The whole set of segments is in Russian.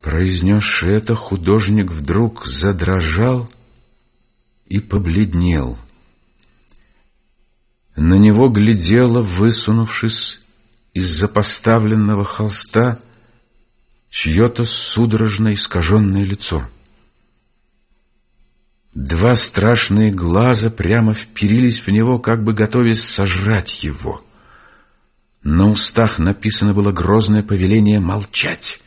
Произнесший это, художник вдруг задрожал и побледнел. На него глядело, высунувшись из-за поставленного холста, чье-то судорожно искаженное лицо. Два страшные глаза прямо вперились в него, как бы готовясь сожрать его. На устах написано было грозное повеление молчать.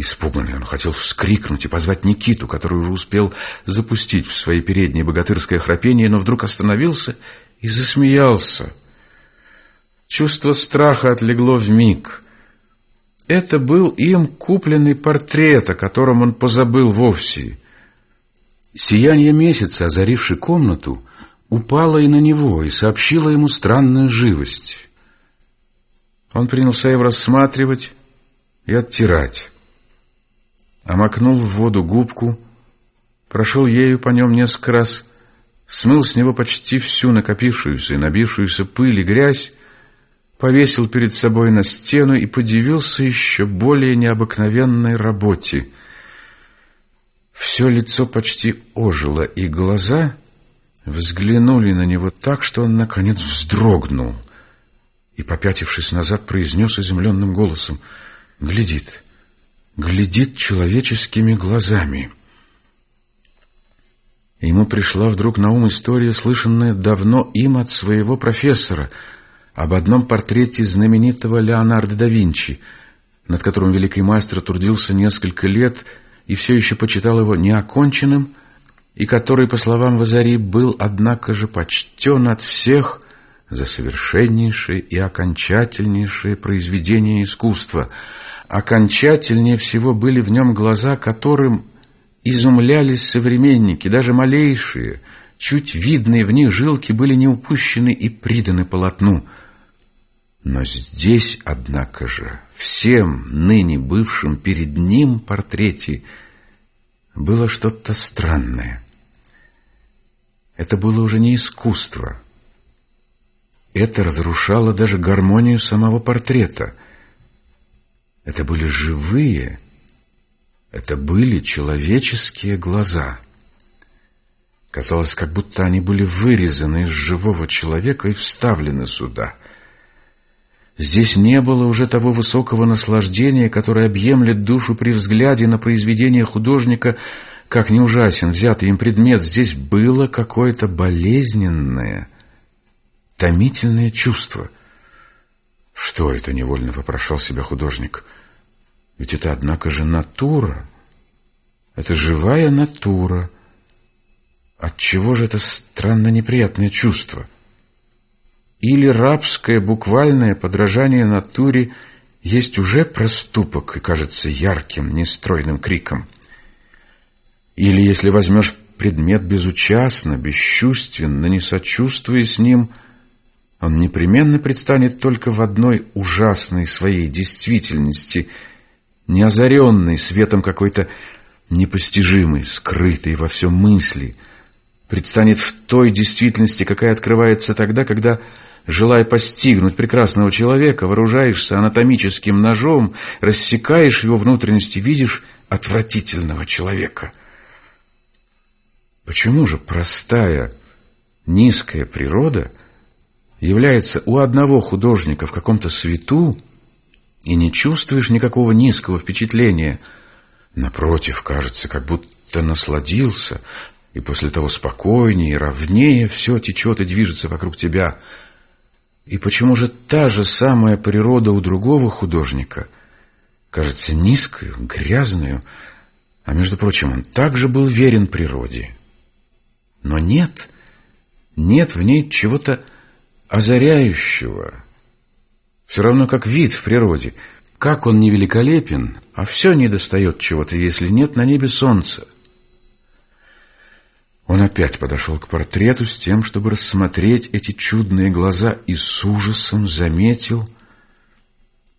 Испуганный он хотел вскрикнуть и позвать Никиту, который уже успел запустить в свои передние богатырское храпение, но вдруг остановился и засмеялся. Чувство страха отлегло в миг. Это был им купленный портрет, о котором он позабыл вовсе. Сияние месяца, озаривший комнату, упало и на него и сообщило ему странную живость. Он принялся его рассматривать и оттирать омакнул в воду губку, прошел ею по нем несколько раз, смыл с него почти всю накопившуюся и набившуюся пыль и грязь, повесил перед собой на стену и подивился еще более необыкновенной работе. Все лицо почти ожило, и глаза взглянули на него так, что он, наконец, вздрогнул и, попятившись назад, произнес изумленным голосом «Глядит» глядит человеческими глазами. Ему пришла вдруг на ум история, слышанная давно им от своего профессора, об одном портрете знаменитого Леонардо да Винчи, над которым великий мастер трудился несколько лет и все еще почитал его неоконченным, и который, по словам Вазари, был, однако же, почтен от всех за совершеннейшее и окончательнейшее произведение искусства — Окончательнее всего были в нем глаза, которым изумлялись современники, даже малейшие, чуть видные в них жилки были не упущены и приданы полотну. Но здесь, однако же, всем ныне бывшим перед ним портрете было что-то странное. Это было уже не искусство. Это разрушало даже гармонию самого портрета — это были живые, это были человеческие глаза. Казалось, как будто они были вырезаны из живого человека и вставлены сюда. Здесь не было уже того высокого наслаждения, которое объемлет душу при взгляде на произведение художника, как не ужасен взятый им предмет. Здесь было какое-то болезненное, томительное чувство. Что это, невольно вопрошал себя художник — ведь это, однако же, натура. Это живая натура. Отчего же это странно неприятное чувство? Или рабское буквальное подражание натуре есть уже проступок и кажется ярким, нестройным криком? Или если возьмешь предмет безучастно, бесчувственно, не сочувствуя с ним, он непременно предстанет только в одной ужасной своей действительности – не озаренный светом какой-то непостижимой, скрытой во всем мысли, предстанет в той действительности, какая открывается тогда, когда, желая постигнуть прекрасного человека, вооружаешься анатомическим ножом, рассекаешь его внутренности, видишь отвратительного человека. Почему же простая, низкая природа является у одного художника в каком-то свету, и не чувствуешь никакого низкого впечатления. Напротив, кажется, как будто насладился, и после того спокойнее и ровнее все течет и движется вокруг тебя. И почему же та же самая природа у другого художника кажется низкою, грязную, а между прочим, он также был верен природе. Но нет, нет в ней чего-то озаряющего, все равно как вид в природе. Как он не великолепен, а все не достает чего-то, если нет на небе солнца. Он опять подошел к портрету с тем, чтобы рассмотреть эти чудные глаза, и с ужасом заметил,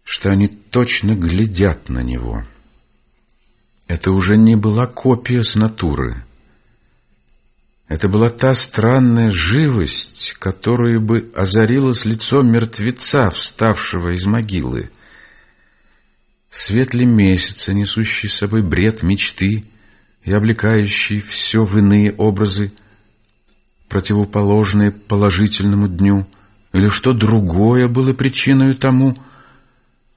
что они точно глядят на него. Это уже не была копия с натуры. Это была та странная живость, которую бы озарила с лицом мертвеца, вставшего из могилы. Светли месяца, несущий с собой бред мечты и облекающий все в иные образы, противоположные положительному дню, или что другое было причиной тому,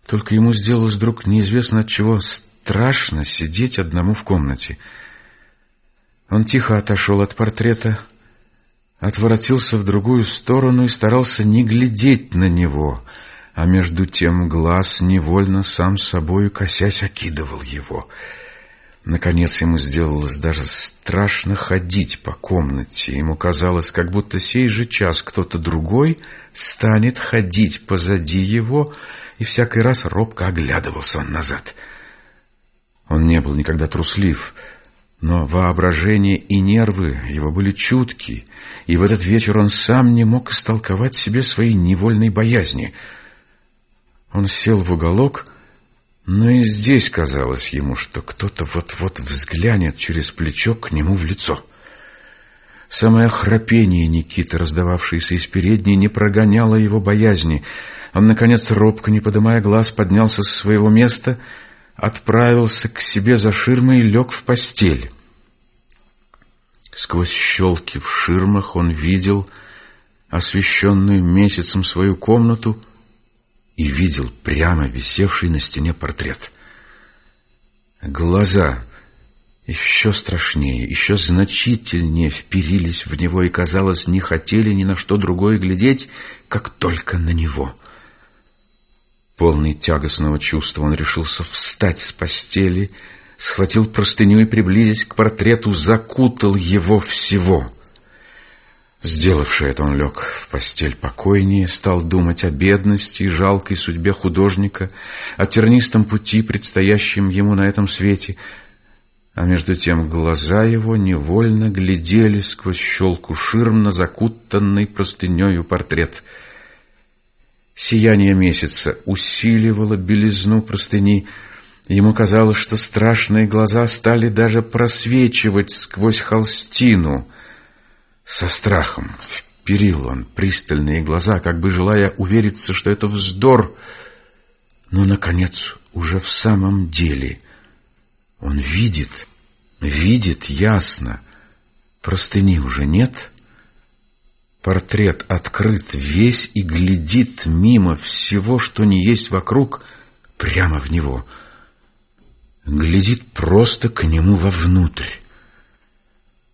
только ему сделалось вдруг неизвестно от чего страшно сидеть одному в комнате. Он тихо отошел от портрета, отворотился в другую сторону и старался не глядеть на него, а между тем глаз невольно сам собою косясь окидывал его. Наконец ему сделалось даже страшно ходить по комнате. Ему казалось, как будто сей же час кто-то другой станет ходить позади его, и всякий раз робко оглядывался он назад. Он не был никогда труслив, но воображение и нервы его были чутки, и в этот вечер он сам не мог истолковать себе своей невольной боязни. Он сел в уголок, но и здесь казалось ему, что кто-то вот-вот взглянет через плечо к нему в лицо. Самое храпение Никиты, раздававшееся из передней, не прогоняло его боязни. Он, наконец, робко, не поднимая глаз, поднялся с своего места, отправился к себе за ширмой и лег в постель. Сквозь щелки в ширмах он видел освещенную месяцем свою комнату и видел прямо висевший на стене портрет. Глаза еще страшнее, еще значительнее вперились в него и, казалось, не хотели ни на что другое глядеть, как только на него. Полный тягостного чувства он решился встать с постели, схватил простыню и, приблизясь к портрету, закутал его всего. Сделавши это, он лег в постель покойнее, стал думать о бедности и жалкой судьбе художника, о тернистом пути, предстоящем ему на этом свете, а между тем глаза его невольно глядели сквозь щелку ширм на закутанный простынею портрет. Сияние месяца усиливало белизну простыни, Ему казалось, что страшные глаза стали даже просвечивать сквозь холстину. Со страхом вперил он пристальные глаза, как бы желая увериться, что это вздор. Но, наконец, уже в самом деле он видит, видит ясно. Простыни уже нет. Портрет открыт весь и глядит мимо всего, что не есть вокруг, прямо в него — глядит просто к нему вовнутрь.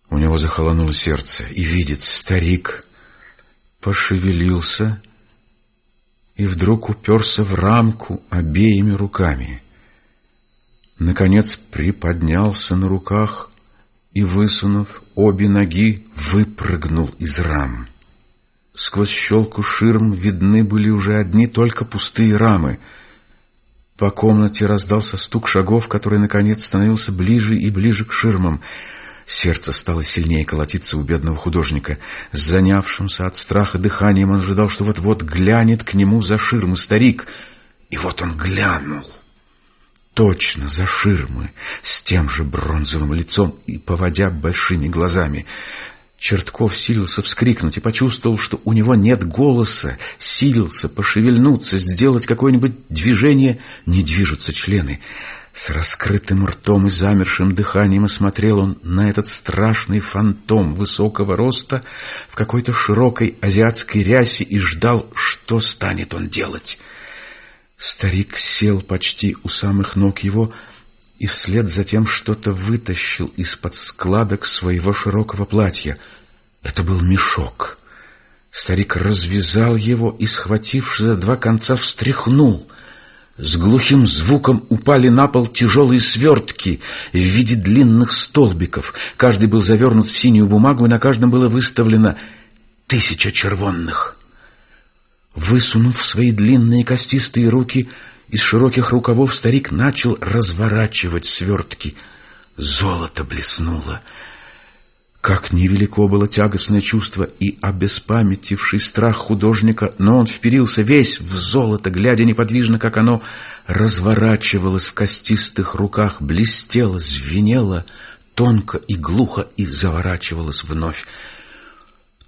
У него захолонуло сердце, и видит, старик пошевелился и вдруг уперся в рамку обеими руками. Наконец приподнялся на руках и, высунув обе ноги, выпрыгнул из рам. Сквозь щелку ширм видны были уже одни только пустые рамы — по комнате раздался стук шагов, который, наконец, становился ближе и ближе к ширмам. Сердце стало сильнее колотиться у бедного художника. С занявшимся от страха дыханием он ожидал, что вот-вот глянет к нему за ширмы старик. И вот он глянул. Точно за ширмы, с тем же бронзовым лицом и поводя большими глазами. Чертков силился вскрикнуть и почувствовал, что у него нет голоса, силился пошевельнуться, сделать какое-нибудь движение, не движутся члены. С раскрытым ртом и замершим дыханием осмотрел он на этот страшный фантом высокого роста в какой-то широкой азиатской рясе и ждал, что станет он делать. Старик сел почти у самых ног его, и вслед за тем что-то вытащил из-под складок своего широкого платья. Это был мешок. Старик развязал его и, схватившись за два конца, встряхнул. С глухим звуком упали на пол тяжелые свертки в виде длинных столбиков. Каждый был завернут в синюю бумагу, и на каждом было выставлено тысяча червонных. Высунув свои длинные костистые руки, из широких рукавов старик начал разворачивать свертки. Золото блеснуло. Как невелико было тягостное чувство и обеспамятивший страх художника, но он вперился весь в золото, глядя неподвижно, как оно разворачивалось в костистых руках, блестело, звенело, тонко и глухо и заворачивалось вновь.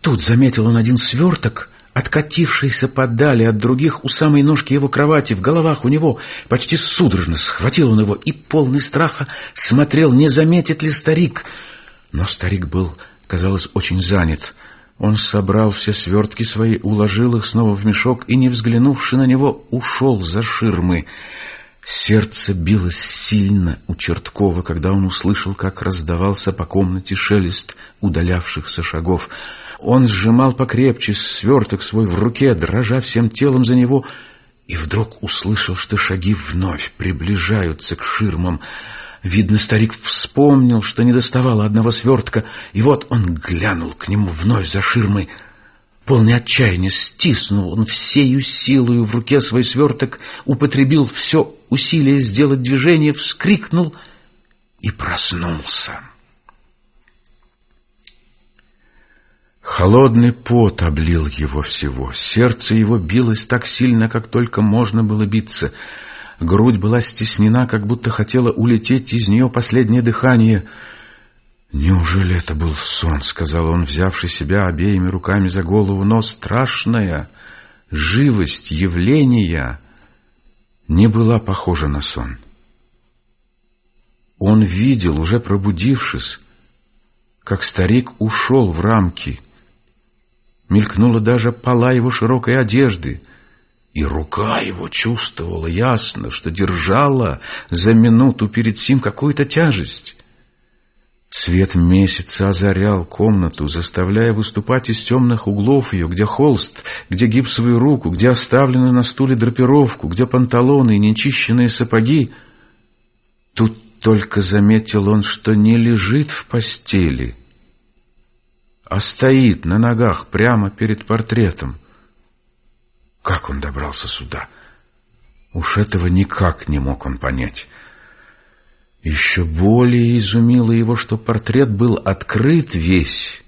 Тут заметил он один сверток, откатившийся подали от других у самой ножки его кровати, в головах у него почти судорожно схватил он его и, полный страха, смотрел, не заметит ли старик. Но старик был, казалось, очень занят. Он собрал все свертки свои, уложил их снова в мешок и, не взглянувши на него, ушел за ширмы. Сердце билось сильно у Черткова, когда он услышал, как раздавался по комнате шелест удалявшихся шагов. Он сжимал покрепче сверток свой в руке, дрожа всем телом за него, и вдруг услышал, что шаги вновь приближаются к ширмам. Видно, старик вспомнил, что не доставало одного свертка, и вот он глянул к нему вновь за ширмой. Полный отчаяния стиснул он всею силою в руке свой сверток, употребил все усилие сделать движение, вскрикнул и проснулся. Холодный пот облил его всего. Сердце его билось так сильно, как только можно было биться — Грудь была стеснена, как будто хотела улететь из нее последнее дыхание. «Неужели это был сон?» — сказал он, взявший себя обеими руками за голову. Но страшная живость явления не была похожа на сон. Он видел, уже пробудившись, как старик ушел в рамки. Мелькнула даже пола его широкой одежды — и рука его чувствовала ясно, что держала за минуту перед сим какую-то тяжесть. Свет месяца озарял комнату, заставляя выступать из темных углов ее, где холст, где гипсовую руку, где оставленную на стуле драпировку, где панталоны и нечищенные сапоги. Тут только заметил он, что не лежит в постели, а стоит на ногах прямо перед портретом. Как он добрался сюда? Уж этого никак не мог он понять. Еще более изумило его, что портрет был открыт весь,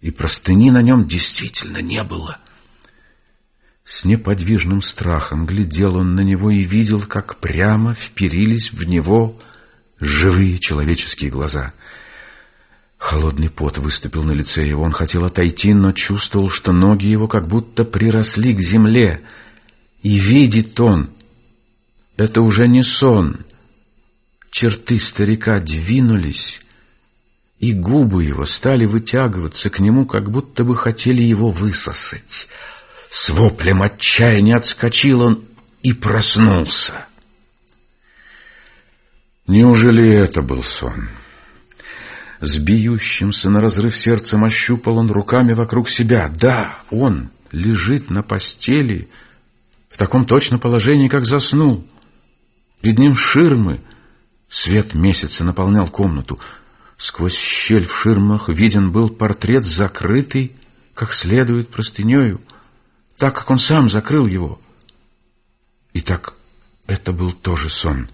и простыни на нем действительно не было. С неподвижным страхом глядел он на него и видел, как прямо вперились в него живые человеческие глаза — Холодный пот выступил на лице его. Он хотел отойти, но чувствовал, что ноги его как будто приросли к земле. И видит он, это уже не сон. Черты старика двинулись, и губы его стали вытягиваться к нему, как будто бы хотели его высосать. С воплем отчаяния отскочил он и проснулся. Неужели это был сон? — с бьющимся на разрыв сердцем ощупал он руками вокруг себя. Да, он лежит на постели в таком точно положении, как заснул. Перед ним ширмы. Свет месяца наполнял комнату. Сквозь щель в ширмах виден был портрет, закрытый, как следует, простынею, так, как он сам закрыл его. И так это был тоже сон —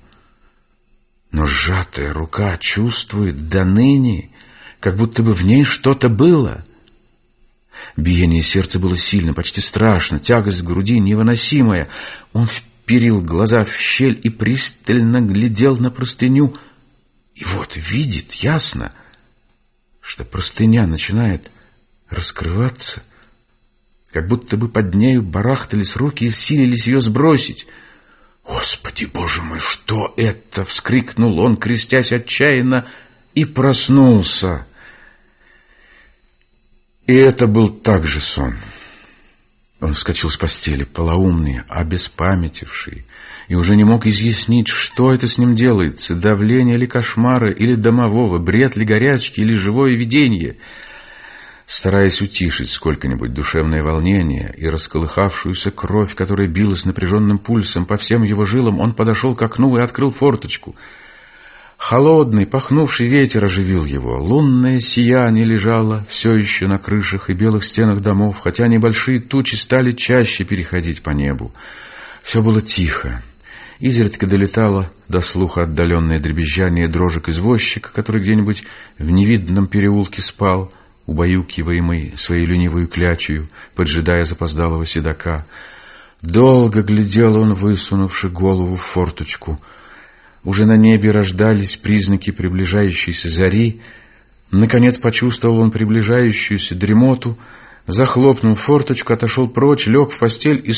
но сжатая рука чувствует до ныне, как будто бы в ней что-то было. Биение сердца было сильно, почти страшно, тягость в груди невыносимая. Он вперил глаза в щель и пристально глядел на простыню. И вот видит ясно, что простыня начинает раскрываться, как будто бы под нею барахтались руки и силились ее сбросить — «Господи, боже мой, что это?» — вскрикнул он, крестясь отчаянно, и проснулся. И это был также сон. Он вскочил с постели, полоумный, обеспамятивший, и уже не мог изъяснить, что это с ним делается, давление ли кошмара, или домового, бред ли горячки, или живое видение — Стараясь утишить сколько-нибудь душевное волнение и расколыхавшуюся кровь, которая билась напряженным пульсом по всем его жилам, он подошел к окну и открыл форточку. Холодный, пахнувший ветер оживил его. Лунное сияние лежало все еще на крышах и белых стенах домов, хотя небольшие тучи стали чаще переходить по небу. Все было тихо. Изредка долетало до слуха отдаленное дребезжание дрожек извозчика, который где-нибудь в невидном переулке спал — убаюкиваемый своей ленивой клячью, поджидая запоздалого седока. Долго глядел он, высунувши голову в форточку. Уже на небе рождались признаки приближающейся зари. Наконец почувствовал он приближающуюся дремоту, захлопнул форточку, отошел прочь, лег в постель и